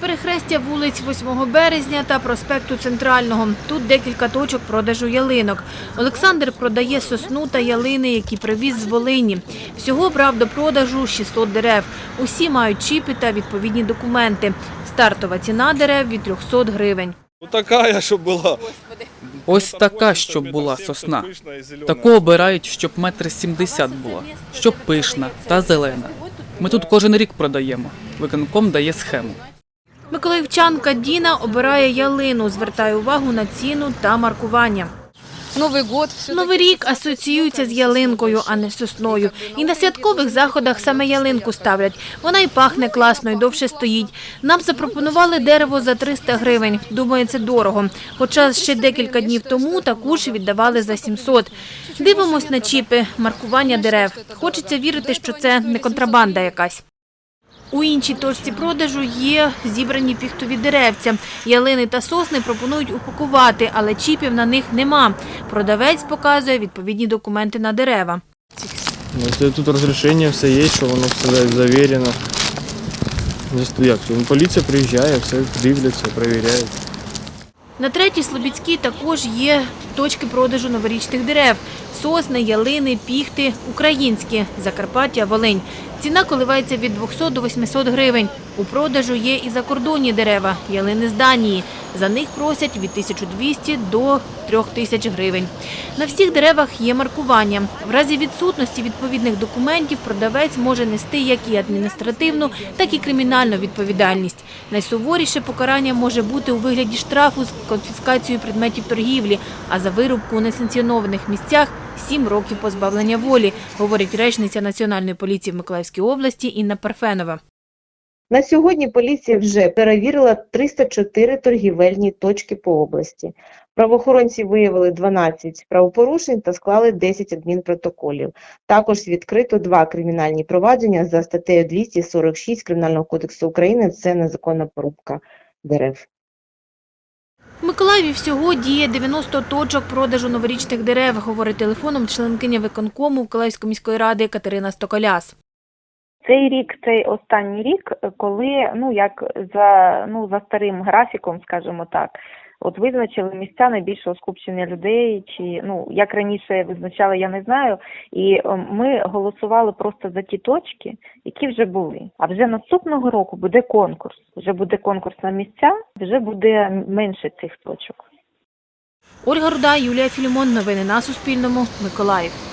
Перехрестя вулиць 8 березня та проспекту Центрального. Тут декілька точок продажу ялинок. Олександр продає сосну та ялини, які привіз з Волині. Всього брав до продажу 600 дерев. Усі мають чіпи та відповідні документи. Стартова ціна дерев від 300 гривень. Такая, щоб була. Ось така, щоб була сосна. Таку обирають, щоб метр сімдесят була, щоб пишна та зелена. Ми тут кожен рік продаємо. Виконком дає схему. Миколаївчанка Діна обирає ялину, звертає увагу на ціну та маркування. Новий год Новий рік асоціюється з ялинкою, а не з сосною. І на святкових заходах саме ялинку ставлять. Вона і пахне класно, і довше стоїть. Нам запропонували дерево за 300 гривень. Думаю, це дорого. Хоча ще декілька днів тому таку ж віддавали за 700. Дивимось на чіпи, маркування дерев. Хочеться вірити, що це не контрабанда якась. У іншій точці продажу є зібрані піхтові деревця. Ялини та сосни пропонують упакувати, але чіпів на них нема. Продавець показує відповідні документи на дерева. Ну, тут разрешение все есть, що воно все завірено. Ну, Як, ну, поліція приїжджає, все дивляться, перевіряють. На третій Слобідській також є точки продажу новорічних дерев. Сосни, ялини, піхти – українські, Закарпаття, Волинь. Ціна коливається від 200 до 800 гривень. У продажу є і закордонні дерева, ялини з Данії. За них просять від 1200 до 3000 гривень. На всіх деревах є маркування. В разі відсутності відповідних документів продавець може нести як і адміністративну, так і кримінальну відповідальність. Найсуворіше покарання може бути у вигляді штрафу з конфіскацією предметів торгівлі, а за вирубку у несанкціонованих місцях – 7 років позбавлення волі, говорить речниця Національної поліції в Миколаївській області Інна Парфенова. На сьогодні поліція вже перевірила 304 торгівельні точки по області. Правоохоронці виявили 12 правопорушень та склали 10 адмінпротоколів. Також відкрито два кримінальні провадження за статтею 246 Кримінального кодексу України – це незаконна порубка дерев. В Миколаєві всього діє 90 точок продажу новорічних дерев, говорить телефоном членкиня виконкому Миколаївської міської ради Катерина Стоколяс. Цей рік, цей останній рік, коли ну як за ну за старим графіком, скажімо так, от визначили місця найбільшого скупчення людей, чи ну як раніше визначали, я не знаю. І е, ми голосували просто за ті точки, які вже були. А вже наступного року буде конкурс. Вже буде конкурс на місця, вже буде менше цих точок. Ольга Руда, Юлія Філімон. Новини на Суспільному. Миколаїв.